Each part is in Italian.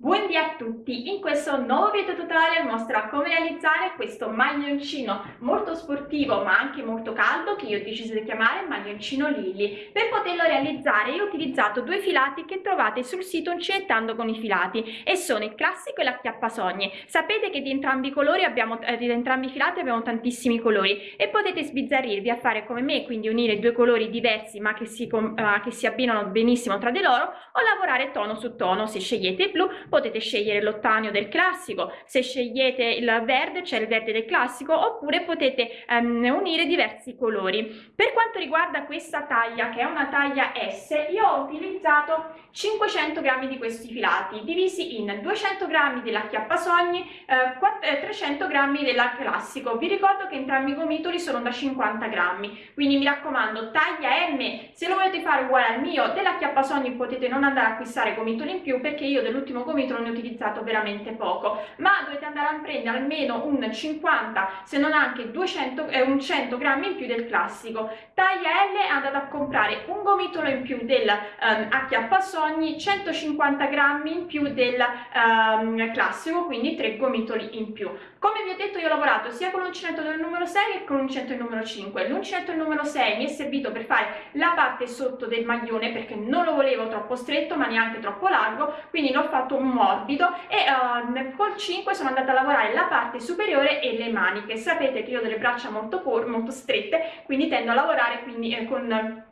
Buondì a tutti! In questo nuovo video tutorial mostrerò come realizzare questo maglioncino molto sportivo ma anche molto caldo che io ho deciso di chiamare maglioncino Lily. Per poterlo realizzare io ho utilizzato due filati che trovate sul sito Uncinettando con i filati e sono il classico e l'acchiappasogne. Sapete che di entrambi abbiamo, eh, di entrambi i filati abbiamo tantissimi colori e potete sbizzarrirvi a fare come me, quindi unire due colori diversi ma che si, uh, che si abbinano benissimo tra di loro o lavorare tono su tono. Se scegliete il blu potete scegliere l'ottanio del classico, se scegliete il verde c'è il verde del classico oppure potete um, unire diversi colori. Per quanto riguarda questa taglia che è una taglia S, io ho utilizzato 500 grammi di questi filati divisi in 200 grammi della chiappasogni, eh, 300 eh, grammi della classico. Vi ricordo che entrambi i gomitoli sono da 50 grammi, quindi mi raccomando taglia M, se lo volete fare uguale al mio, della chiappasogni potete non andare a acquistare gomitoli in più perché io dell'ultimo gomito non ne ho utilizzato veramente poco ma dovete andare a prendere almeno un 50 se non anche 200 e eh, un 100 grammi in più del classico. Taglia L andate a comprare un gomitolo in più del um, acchiappasogni 150 grammi in più del um, classico quindi tre gomitoli in più. Come vi ho detto io ho lavorato sia con l'uncinetto del numero 6 che con l'uncinetto del numero 5 l'uncinetto del numero 6 mi è servito per fare la parte sotto del maglione perché non lo volevo troppo stretto ma neanche troppo largo quindi l'ho fatto un morbido e uh, col 5 sono andata a lavorare la parte superiore e le maniche. Sapete che io ho delle braccia molto, molto strette quindi tendo a lavorare quindi eh, con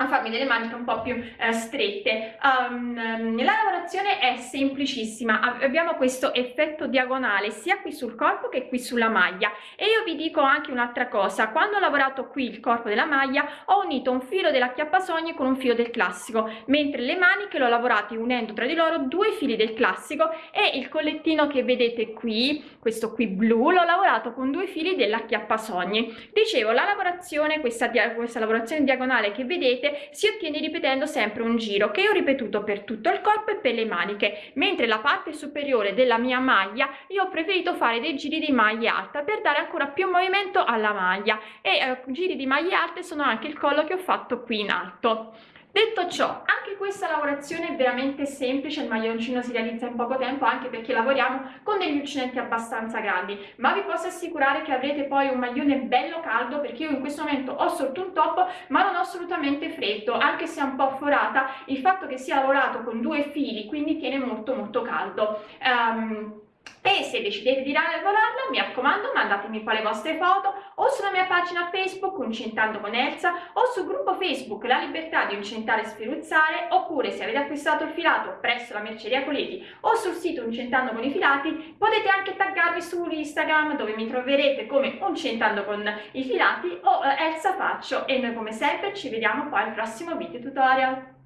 a farmi delle maniche un po' più eh, strette. Um, la lavorazione è semplicissima, abbiamo questo effetto diagonale sia qui sul corpo che qui sulla maglia e io vi dico anche un'altra cosa, quando ho lavorato qui il corpo della maglia ho unito un filo della chiappasogni con un filo del classico, mentre le maniche l'ho lavorate unendo tra di loro due fili del classico e il collettino che vedete qui, questo qui blu, l'ho lavorato con due fili della chiappasogni. Dicevo, la lavorazione, questa, questa lavorazione diagonale che vedete vedete si ottiene ripetendo sempre un giro che ho ripetuto per tutto il corpo e per le maniche mentre la parte superiore della mia maglia io ho preferito fare dei giri di maglia alta per dare ancora più movimento alla maglia e eh, giri di maglie alte sono anche il collo che ho fatto qui in alto Detto ciò, anche questa lavorazione è veramente semplice, il maglioncino si realizza in poco tempo anche perché lavoriamo con degli uncinetti abbastanza grandi, ma vi posso assicurare che avrete poi un maglione bello caldo perché io in questo momento ho sotto un top ma non ho assolutamente freddo, anche se è un po' forata, il fatto che sia lavorato con due fili quindi tiene molto molto caldo. Um, e se decidete di lavorarla mi raccomando mandatemi poi le vostre foto o sulla mia pagina Facebook Uncentando con Elsa o sul gruppo Facebook La Libertà di Uncentare e Sferuzzare oppure se avete acquistato il filato presso la merceria Coleti o sul sito Uncentando con i filati potete anche taggarmi su Instagram dove mi troverete come Uncentando con i filati o eh, Elsa Faccio e noi come sempre ci vediamo poi al prossimo video tutorial.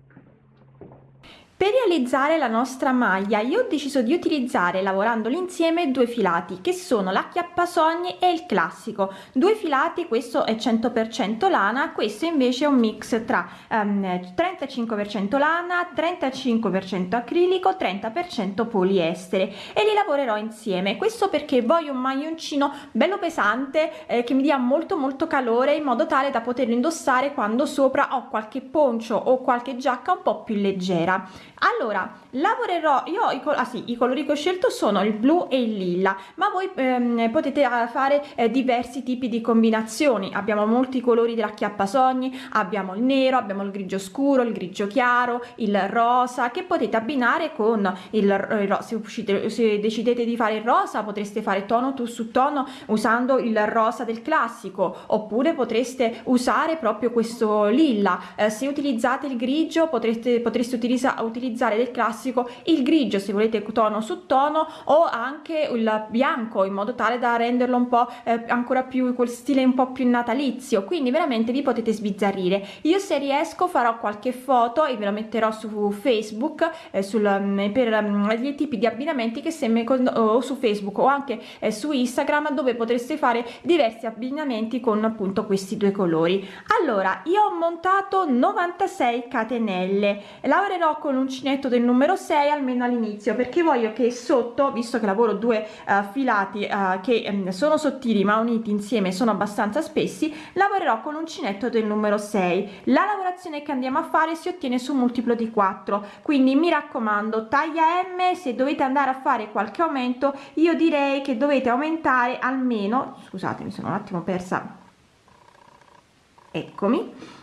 Per realizzare la nostra maglia io ho deciso di utilizzare lavorandoli insieme due filati che sono l'acchiappasogni e il classico. Due filati questo è 100% lana questo invece è un mix tra um, 35% lana 35% acrilico 30% poliestere. E li lavorerò insieme. Questo perché voglio un maglioncino bello pesante eh, che mi dia molto molto calore in modo tale da poterlo indossare quando sopra ho qualche poncio o qualche giacca un po più leggera allora lavorerò io i, ah, sì, i colori che ho scelto sono il blu e il lilla ma voi ehm, potete eh, fare eh, diversi tipi di combinazioni. Abbiamo molti colori della chiappasogni abbiamo il nero abbiamo il grigio scuro il grigio chiaro il rosa che potete abbinare con il, il se, uscite, se decidete di fare il rosa potreste fare tono tu su tono usando il rosa del classico oppure potreste usare proprio questo lilla. Eh, se utilizzate il grigio potreste potreste utilizzare utilizzare del classico il grigio se volete tono su tono o anche il bianco in modo tale da renderlo un po eh, ancora più quel stile un po più natalizio. Quindi veramente vi potete sbizzarrire. Io se riesco farò qualche foto e ve la metterò su facebook eh, sul, mm, per um, gli tipi di abbinamenti che se o su facebook o anche eh, su instagram dove potreste fare diversi abbinamenti con appunto questi due colori. Allora io ho montato 96 catenelle. Lavorerò con l'uncinetto del numero numero 6 almeno all'inizio perché voglio che sotto visto che lavoro due uh, filati uh, che um, sono sottili ma uniti insieme sono abbastanza spessi lavorerò con l'uncinetto del numero 6 la lavorazione che andiamo a fare si ottiene su multiplo di 4 quindi mi raccomando taglia m se dovete andare a fare qualche aumento io direi che dovete aumentare almeno scusate mi sono un attimo persa eccomi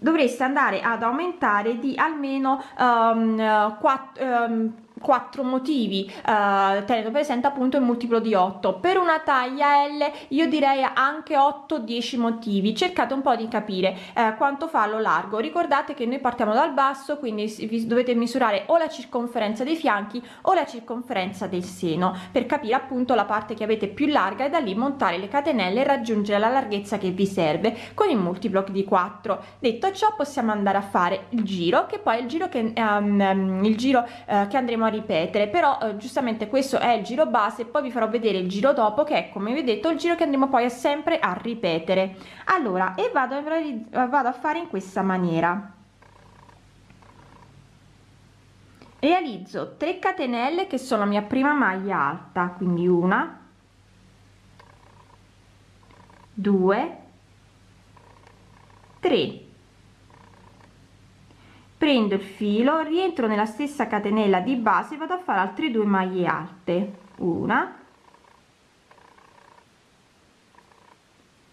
dovreste andare ad aumentare di almeno um, 4 um, quattro motivi eh, tenendo presente appunto il multiplo di 8 per una taglia L io direi anche 8 10 motivi. Cercate un po di capire eh, quanto fa lo largo. Ricordate che noi partiamo dal basso quindi vi dovete misurare o la circonferenza dei fianchi o la circonferenza del seno per capire appunto la parte che avete più larga e da lì montare le catenelle e raggiungere la larghezza che vi serve con il multiplo di 4 detto ciò possiamo andare a fare il giro che poi il giro che um, il giro uh, che andremo a a ripetere però eh, giustamente questo è il giro base poi vi farò vedere il giro dopo che è come vi ho detto il giro che andremo poi a sempre a ripetere. Allora e vado a, vado a fare in questa maniera. Realizzo 3 catenelle che sono la mia prima maglia alta quindi una 2 3 prendo il filo rientro nella stessa catenella di base vado a fare altre due maglie alte. Una.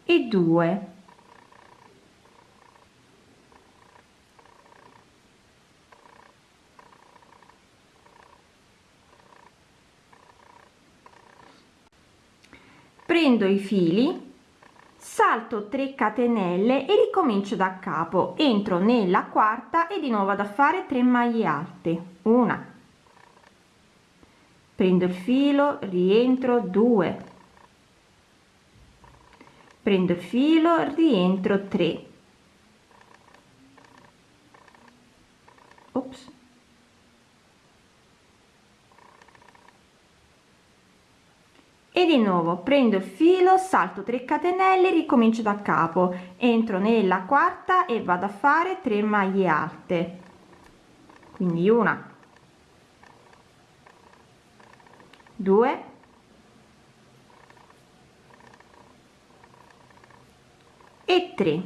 E due. Prendo i fili salto 3 catenelle e ricomincio da capo. Entro nella quarta e di nuovo vado a fare 3 maglie alte. Una. Prendo il filo rientro 2 prendo il filo rientro 3 Ops. E di nuovo prendo il filo salto 3 catenelle ricomincio da capo. Entro nella quarta e vado a fare 3 maglie alte. Quindi una due e 3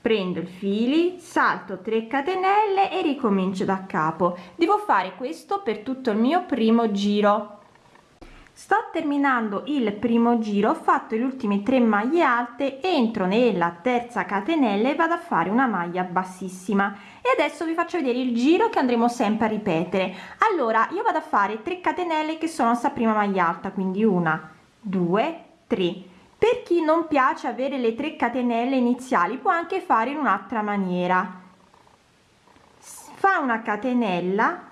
prendo il fili salto 3 catenelle e ricomincio da capo. Devo fare questo per tutto il mio primo giro sto terminando il primo giro ho fatto le ultime tre maglie alte entro nella terza catenella e vado a fare una maglia bassissima. E adesso vi faccio vedere il giro che andremo sempre a ripetere. Allora io vado a fare 3 catenelle che sono sta prima maglia alta quindi una due tre. Per chi non piace avere le 3 catenelle iniziali può anche fare in un'altra maniera. Fa una catenella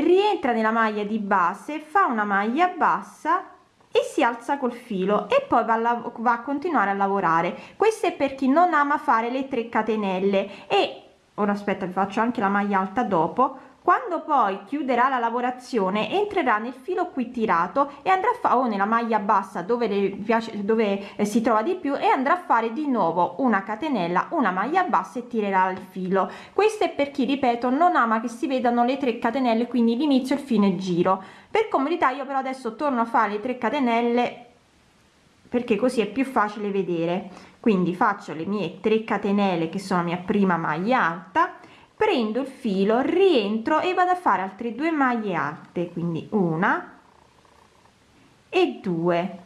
rientra nella maglia di base fa una maglia bassa e si alza col filo e poi va a, va a continuare a lavorare. Questo è per chi non ama fare le 3 catenelle. E ora aspetta vi faccio anche la maglia alta dopo quando poi chiuderà la lavorazione entrerà nel filo qui tirato e andrà a fare o nella maglia bassa dove le piace dove eh, si trova di più e andrà a fare di nuovo una catenella una maglia bassa e tirerà il filo. Questo è per chi ripeto non ama che si vedano le 3 catenelle quindi l'inizio il fine giro. Per comodità io però adesso torno a fare le 3 catenelle perché così è più facile vedere. Quindi faccio le mie 3 catenelle che sono mia prima maglia alta prendo il filo rientro e vado a fare altre due maglie alte quindi una e due.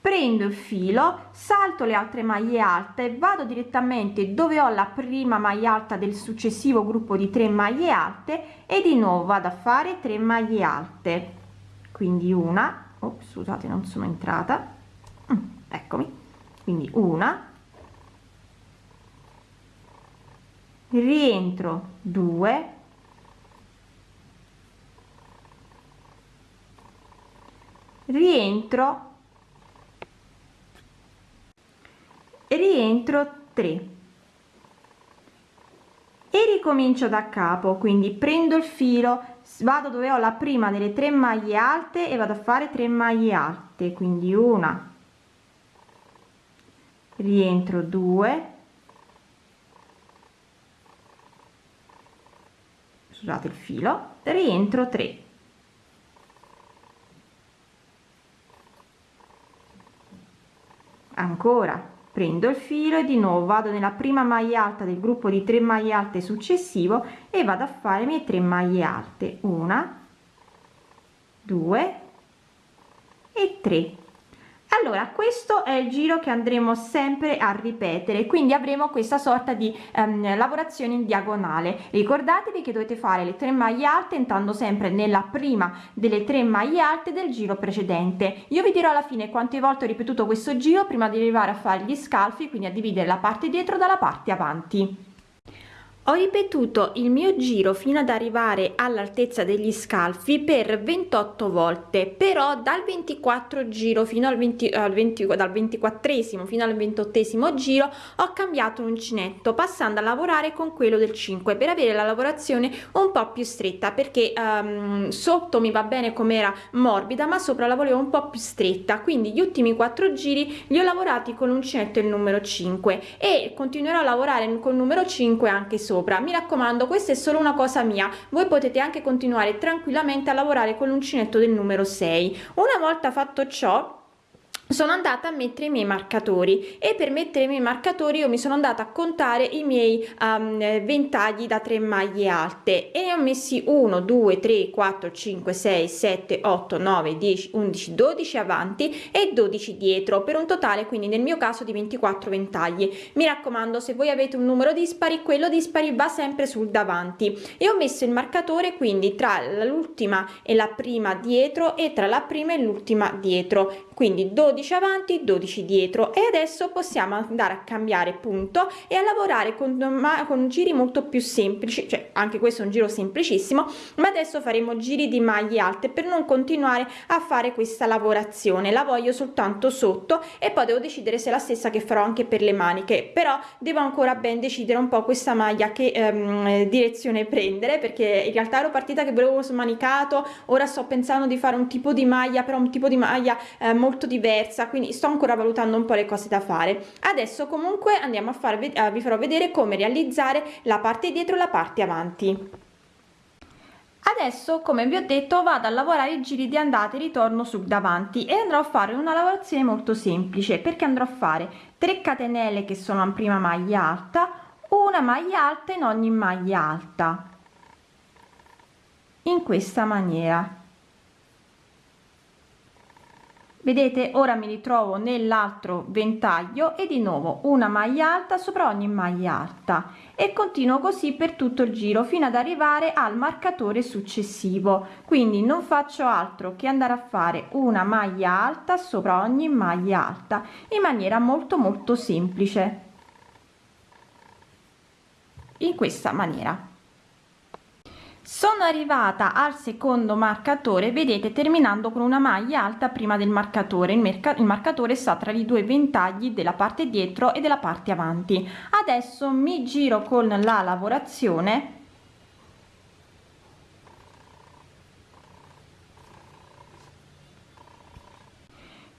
Prendo il filo salto le altre maglie alte vado direttamente dove ho la prima maglia alta del successivo gruppo di 3 maglie alte e di nuovo vado a fare 3 maglie alte. Quindi una oh, scusate non sono entrata. Mm, eccomi. Quindi una rientro 2 rientro. Rientro 3 e ricomincio da capo quindi prendo il filo vado dove ho la prima delle tre maglie alte e vado a fare 3 maglie alte quindi una. Rientro 2 scusate il filo rientro 3 ancora prendo il filo e di nuovo vado nella prima maglia alta del gruppo di 3 maglie alte successivo e vado a fare mie 3 maglie alte. Una 2 e 3 allora questo è il giro che andremo sempre a ripetere quindi avremo questa sorta di ehm, lavorazione in diagonale. Ricordatevi che dovete fare le tre maglie alte entrando sempre nella prima delle tre maglie alte del giro precedente. Io vi dirò alla fine quante volte ho ripetuto questo giro prima di arrivare a fare gli scalfi quindi a dividere la parte dietro dalla parte avanti ho ripetuto il mio giro fino ad arrivare all'altezza degli scalfi per 28 volte però dal 24 giro fino al 20 al 20 dal 24 fino al 28 giro ho cambiato l'uncinetto passando a lavorare con quello del 5 per avere la lavorazione un po più stretta perché um, sotto mi va bene come era morbida ma sopra la volevo un po più stretta. Quindi gli ultimi quattro giri li ho lavorati con l'uncinetto il numero 5 e continuerò a lavorare con il numero 5 anche sopra sopra. Mi raccomando questa è solo una cosa mia. Voi potete anche continuare tranquillamente a lavorare con l'uncinetto del numero 6 una volta fatto ciò sono andata a mettere i miei marcatori e per mettere i miei marcatori io mi sono andata a contare i miei um, ventagli da 3 maglie alte e ho messi 1 2 3 4 5 6 7 8 9 10 11 12 avanti e 12 dietro per un totale quindi nel mio caso di 24 ventagli. Mi raccomando se voi avete un numero dispari quello dispari va sempre sul davanti. E ho messo il marcatore quindi tra l'ultima e la prima dietro e tra la prima e l'ultima dietro. Quindi 12 avanti 12 dietro. E adesso possiamo andare a cambiare punto e a lavorare con, con giri molto più semplici. Cioè anche questo è un giro semplicissimo ma adesso faremo giri di maglie alte per non continuare a fare questa lavorazione. La voglio soltanto sotto e poi devo decidere se è la stessa che farò anche per le maniche. Però devo ancora ben decidere un po questa maglia che ehm, direzione prendere perché in realtà ero partita che volevo smanicato ora sto pensando di fare un tipo di maglia però un tipo di maglia eh, molto diversa quindi sto ancora valutando un po le cose da fare. Adesso comunque andiamo a fare uh, vi farò vedere come realizzare la parte dietro la parte avanti. Adesso come vi ho detto vado a lavorare i giri di andata e ritorno sul davanti e andrò a fare una lavorazione molto semplice. Perché andrò a fare? 3 catenelle che sono in prima maglia alta una maglia alta in ogni maglia alta. In questa maniera vedete ora mi ritrovo nell'altro ventaglio e di nuovo una maglia alta sopra ogni maglia alta. E continuo così per tutto il giro fino ad arrivare al marcatore successivo. Quindi non faccio altro che andare a fare una maglia alta sopra ogni maglia alta in maniera molto molto semplice. In questa maniera sono arrivata al secondo marcatore vedete terminando con una maglia alta prima del marcatore. Il, merca il marcatore sta tra i due ventagli della parte dietro e della parte avanti. Adesso mi giro con la lavorazione.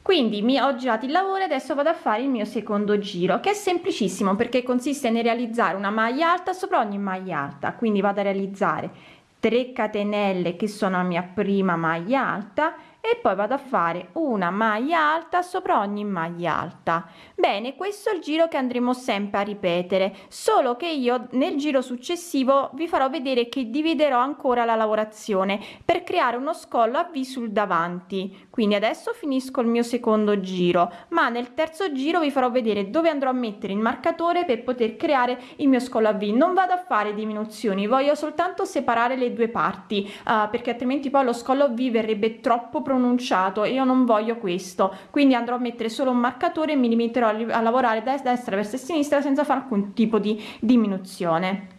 Quindi mi ho girato il lavoro e adesso vado a fare il mio secondo giro che è semplicissimo perché consiste nel realizzare una maglia alta sopra ogni maglia alta. Quindi vado a realizzare 3 catenelle che sono la mia prima maglia alta e poi vado a fare una maglia alta sopra ogni maglia alta. Bene questo è il giro che andremo sempre a ripetere solo che io nel giro successivo vi farò vedere che dividerò ancora la lavorazione per creare uno scollo a v sul davanti. Quindi adesso finisco il mio secondo giro ma nel terzo giro vi farò vedere dove andrò a mettere il marcatore per poter creare il mio scollo a v. Non vado a fare diminuzioni voglio soltanto separare le due parti uh, perché altrimenti poi lo scollo v verrebbe troppo pronunciato io non voglio questo. Quindi andrò a mettere solo un marcatore e mi limiterò a, a lavorare da destra verso sinistra senza fare alcun tipo di diminuzione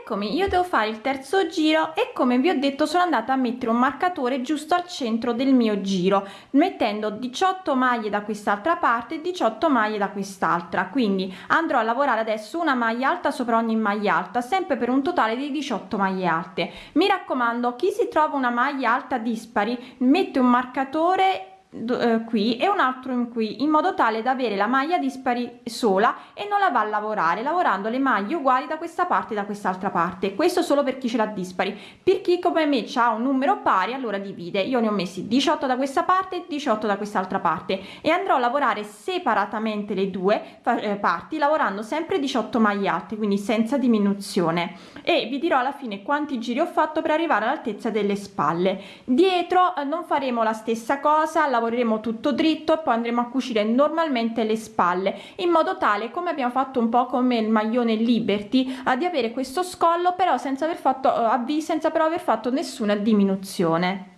eccomi io devo fare il terzo giro e come vi ho detto sono andata a mettere un marcatore giusto al centro del mio giro mettendo 18 maglie da quest'altra parte e 18 maglie da quest'altra. Quindi andrò a lavorare adesso una maglia alta sopra ogni maglia alta sempre per un totale di 18 maglie alte. Mi raccomando chi si trova una maglia alta dispari mette un marcatore eh, qui e un altro in qui in modo tale da avere la maglia dispari sola e non la va a lavorare lavorando le maglie uguali da questa parte e da quest'altra parte. Questo solo per chi ce l'ha dispari. Per chi come me ha un numero pari allora divide. Io ne ho messi 18 da questa parte e 18 da quest'altra parte. E andrò a lavorare separatamente le due eh, parti lavorando sempre 18 maglie alte quindi senza diminuzione. E vi dirò alla fine quanti giri ho fatto per arrivare all'altezza delle spalle. Dietro eh, non faremo la stessa cosa lavoreremo tutto dritto e poi andremo a cucire normalmente le spalle in modo tale come abbiamo fatto un po come il maglione liberty uh, di avere questo scollo però senza aver fatto avvi senza però aver fatto nessuna diminuzione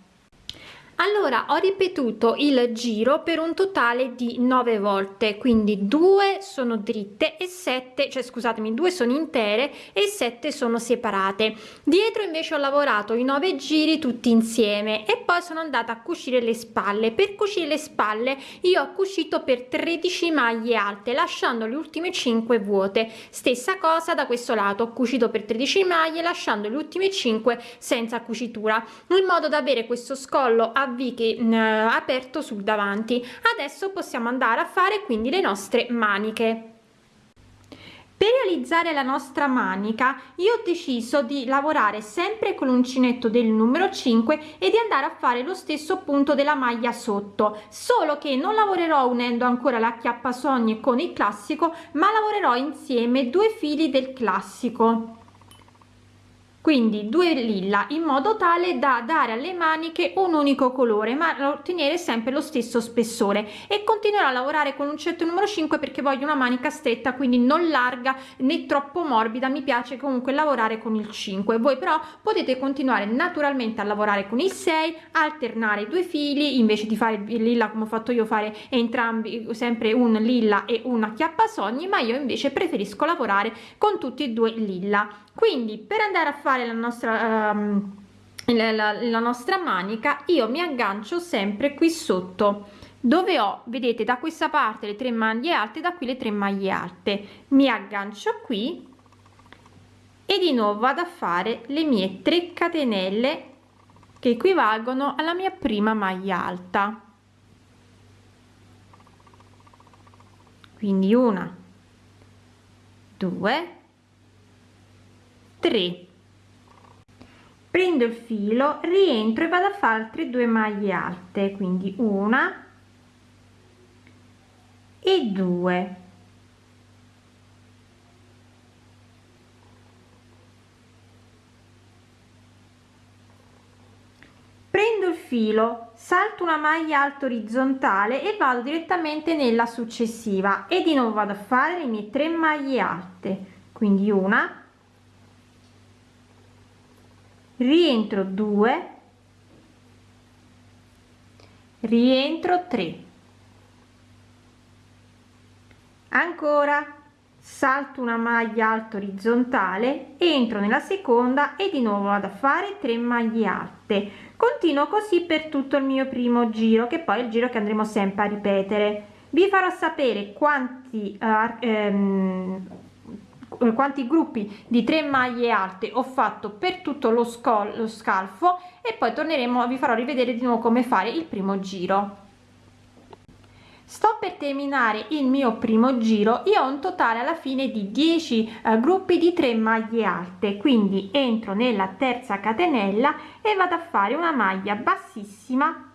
allora ho ripetuto il giro per un totale di 9 volte quindi due sono dritte e 7 cioè scusatemi due sono intere e 7 sono separate. Dietro invece ho lavorato i 9 giri tutti insieme e poi sono andata a cucire le spalle. Per cucire le spalle io ho cucito per 13 maglie alte lasciando le ultime 5 vuote. Stessa cosa da questo lato ho cucito per 13 maglie lasciando le ultime 5 senza cucitura. In modo da avere questo scollo a V che mh, aperto sul davanti. Adesso possiamo andare a fare quindi le nostre maniche. Per realizzare la nostra manica io ho deciso di lavorare sempre con l'uncinetto del numero 5 e di andare a fare lo stesso punto della maglia sotto. Solo che non lavorerò unendo ancora la chiappasogne con il classico ma lavorerò insieme due fili del classico quindi due lilla in modo tale da dare alle maniche un unico colore ma ottenere sempre lo stesso spessore. E continuerò a lavorare con un certo numero 5 perché voglio una manica stretta quindi non larga né troppo morbida. Mi piace comunque lavorare con il 5 voi però potete continuare naturalmente a lavorare con il 6 alternare due fili invece di fare il lilla come ho fatto io fare entrambi sempre un lilla e una chiappasogni ma io invece preferisco lavorare con tutti e due lilla. Quindi per andare a fare la nostra um, la, la, nostra manica io mi aggancio sempre qui sotto. Dove ho vedete da questa parte le tre maglie alte da qui le tre maglie alte. Mi aggancio qui e di nuovo vado a fare le mie 3 catenelle che equivalgono alla mia prima maglia alta. Quindi una due 3 prendo il filo rientro e vado a fare altre due maglie alte quindi una e due. Prendo il filo salto una maglia alta orizzontale e vado direttamente nella successiva e di nuovo vado a fare le mie tre maglie alte quindi una rientro 2 rientro 3 ancora. Salto una maglia alta orizzontale entro nella seconda e di nuovo vado a fare 3 maglie alte. Continuo così per tutto il mio primo giro che poi è il giro che andremo sempre a ripetere. Vi farò sapere quanti uh, ehm, eh, quanti gruppi di tre maglie alte ho fatto per tutto lo, lo scalfo e poi torneremo vi farò rivedere di nuovo come fare il primo giro. Sto per terminare il mio primo giro io ho un totale alla fine di 10 eh, gruppi di 3 maglie alte quindi entro nella terza catenella e vado a fare una maglia bassissima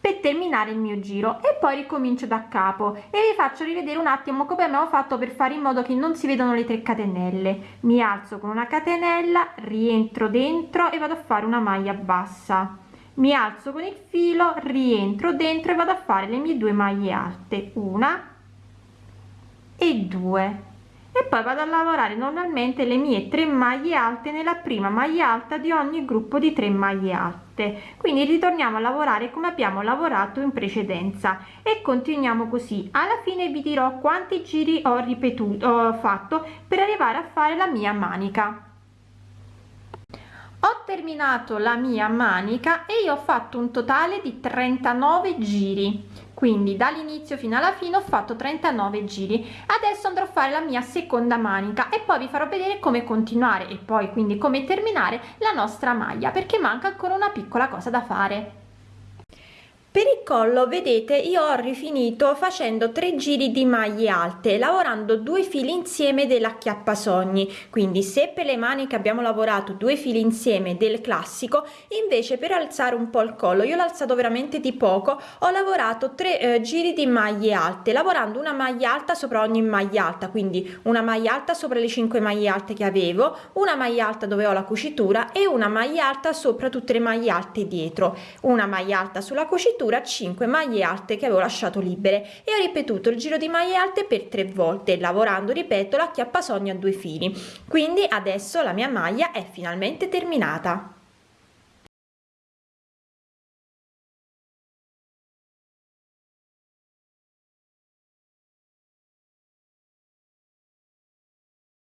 per terminare il mio giro. E poi ricomincio da capo. E vi faccio rivedere un attimo come abbiamo fatto per fare in modo che non si vedano le tre catenelle. Mi alzo con una catenella rientro dentro e vado a fare una maglia bassa. Mi alzo con il filo rientro dentro e vado a fare le mie due maglie alte. Una e due. E poi vado a lavorare normalmente le mie tre maglie alte nella prima maglia alta di ogni gruppo di 3 maglie alte quindi ritorniamo a lavorare come abbiamo lavorato in precedenza. E continuiamo così. Alla fine vi dirò quanti giri ho ripetuto ho fatto per arrivare a fare la mia manica. Ho terminato la mia manica e io ho fatto un totale di 39 giri quindi dall'inizio fino alla fine ho fatto 39 giri. Adesso andrò a fare la mia seconda manica e poi vi farò vedere come continuare e poi quindi come terminare la nostra maglia perché manca ancora una piccola cosa da fare per il collo vedete io ho rifinito facendo tre giri di maglie alte lavorando due fili insieme dell'acchiappasogni. Quindi se per le maniche abbiamo lavorato due fili insieme del classico invece per alzare un po il collo io l'ho alzato veramente di poco ho lavorato tre eh, giri di maglie alte lavorando una maglia alta sopra ogni maglia alta. Quindi una maglia alta sopra le 5 maglie alte che avevo una maglia alta dove ho la cucitura e una maglia alta sopra tutte le maglie alte dietro. Una maglia alta sulla cucitura misura 5 maglie alte che avevo lasciato libere e ho ripetuto il giro di maglie alte per tre volte lavorando ripeto l'acchiappasogno a due fili. Quindi adesso la mia maglia è finalmente terminata